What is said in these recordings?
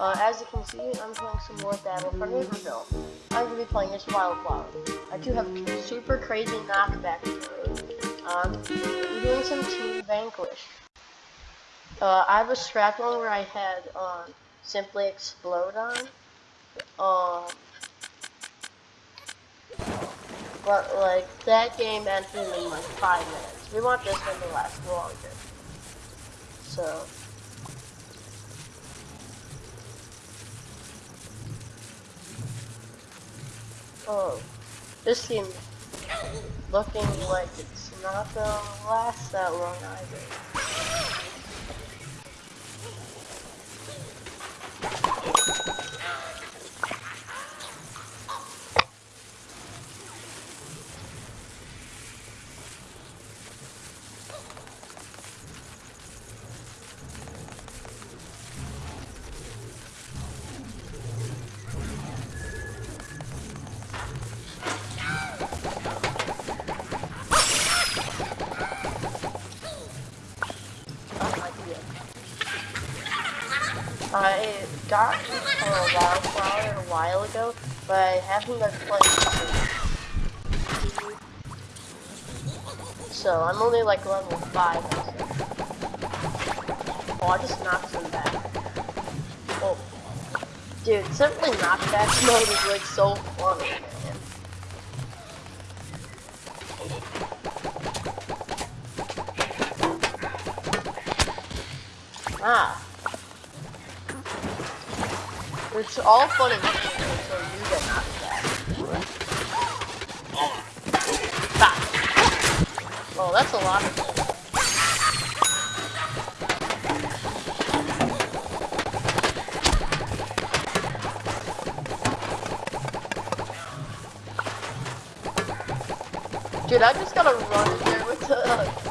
Uh, as you can see, I'm playing some more Battle for Neighborville. I'm going to be playing as Wildflower. I do have super crazy knockback. Um, I'm doing some Team Vanquish. Uh, I have a scrap one where I had um, Simply Explode on. Um, but like that game ended in like five minutes. We want this one to last longer. So Oh, this seems looking like it's not gonna last that long either. I got a wildflower a while ago, but I haven't been playing So I'm only like level 5. Oh, I just knocked him back. Oh. Dude, simply knockback mode is like so funny, man. Ah. It's all fun and games until you get knocked back. Oh, that's a lot of Dude, I just gotta run there with the, uh,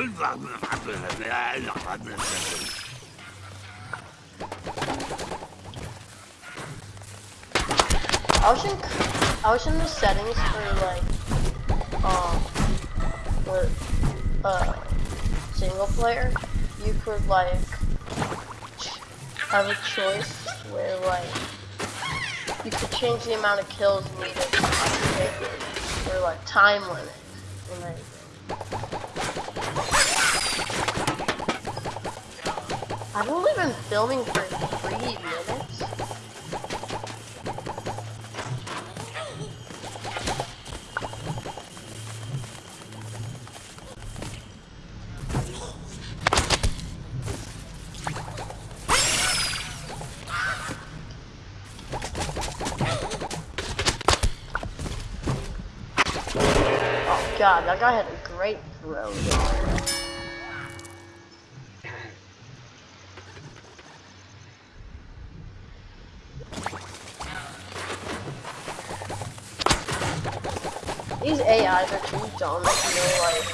I was in, I was in the settings for like, um, for, uh, single player. You could like, have a choice where like, you could change the amount of kills needed or like time limit and everything. I've only been filming for three minutes. Oh god, that guy had a great throw These AIs are too dumb to know like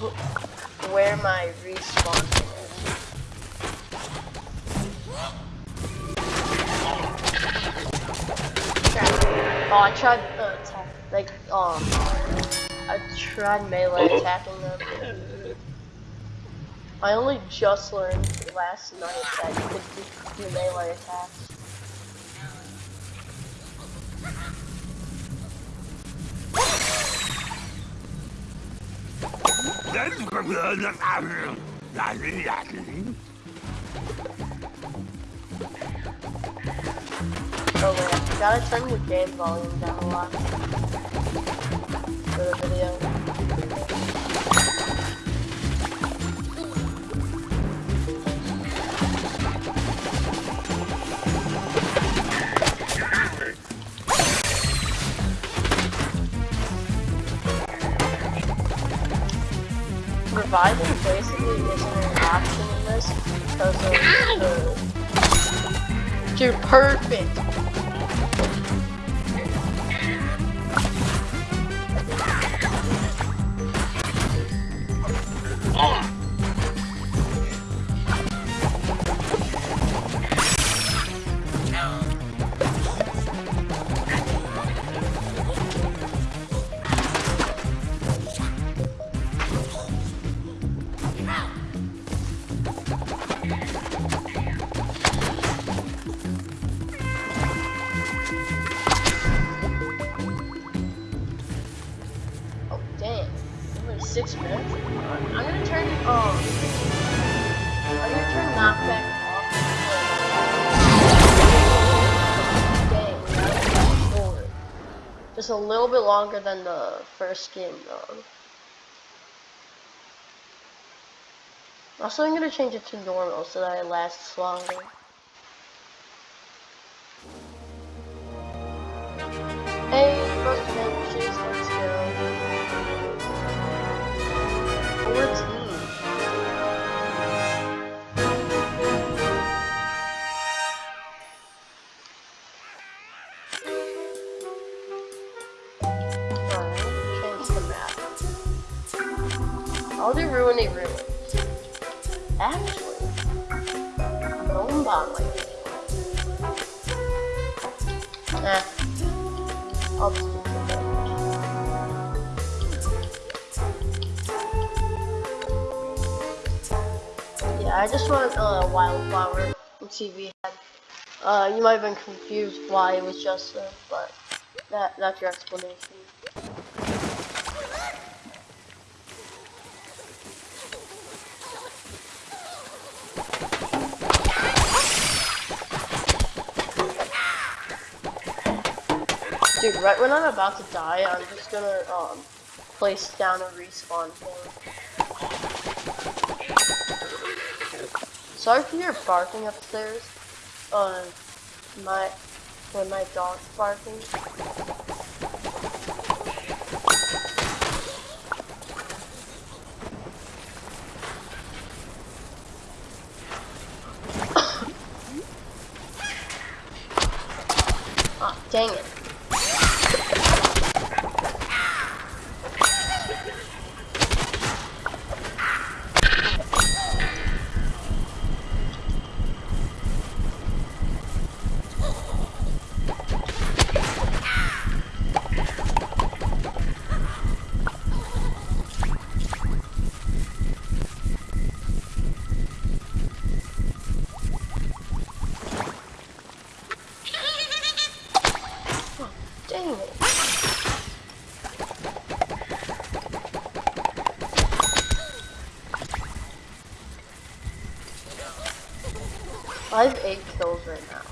wh- where my respawn is. Oh, I tried uh, attack, like um, I tried melee attacking them. I only just learned last night that you could do melee attacks. Oh wait, gotta turn the game volume down a lot for the video. Surviving basically isn't an option in this because of the... Dude, perfect! Just a little bit longer than the first game though. Also I'm gonna change it to normal so that it lasts longer. Some Yeah, I just want a uh, wildflower TV had. Uh, you might have been confused why it was just uh, but that that's your explanation. Dude, right when I'm about to die, I'm just gonna um place down a respawn thing. Sorry for your barking upstairs. Uh, my when my dog's barking. ah, dang it. I have eight kills right now.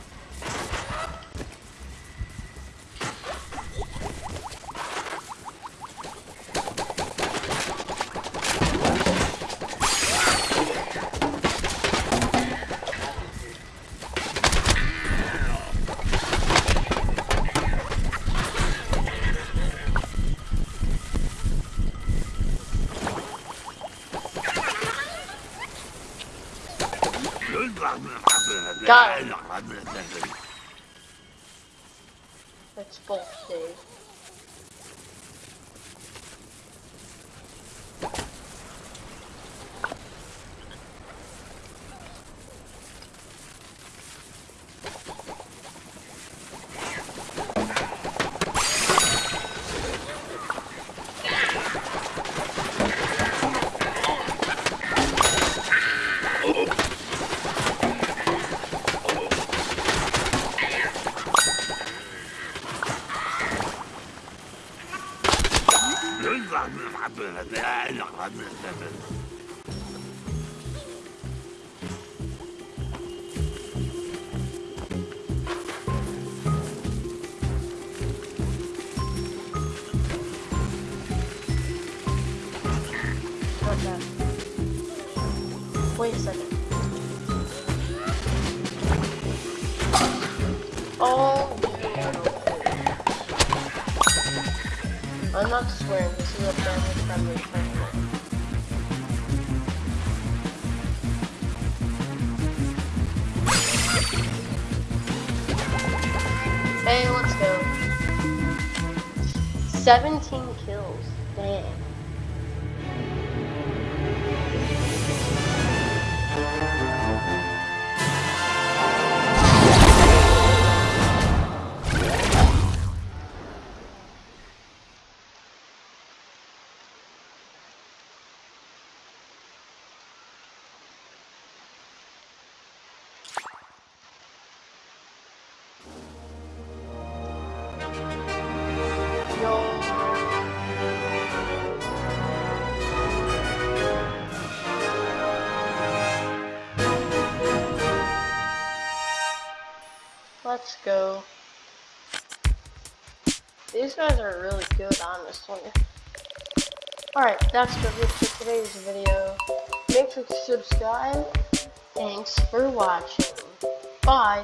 Got. It's both Dave. Wait a second. I'm not swearing, this is a family friendly channel. Hey, let's go. 17 Let's go. These guys are really good, honestly. Alright, that's it for today's video. Make sure to subscribe. Thanks for watching. Bye.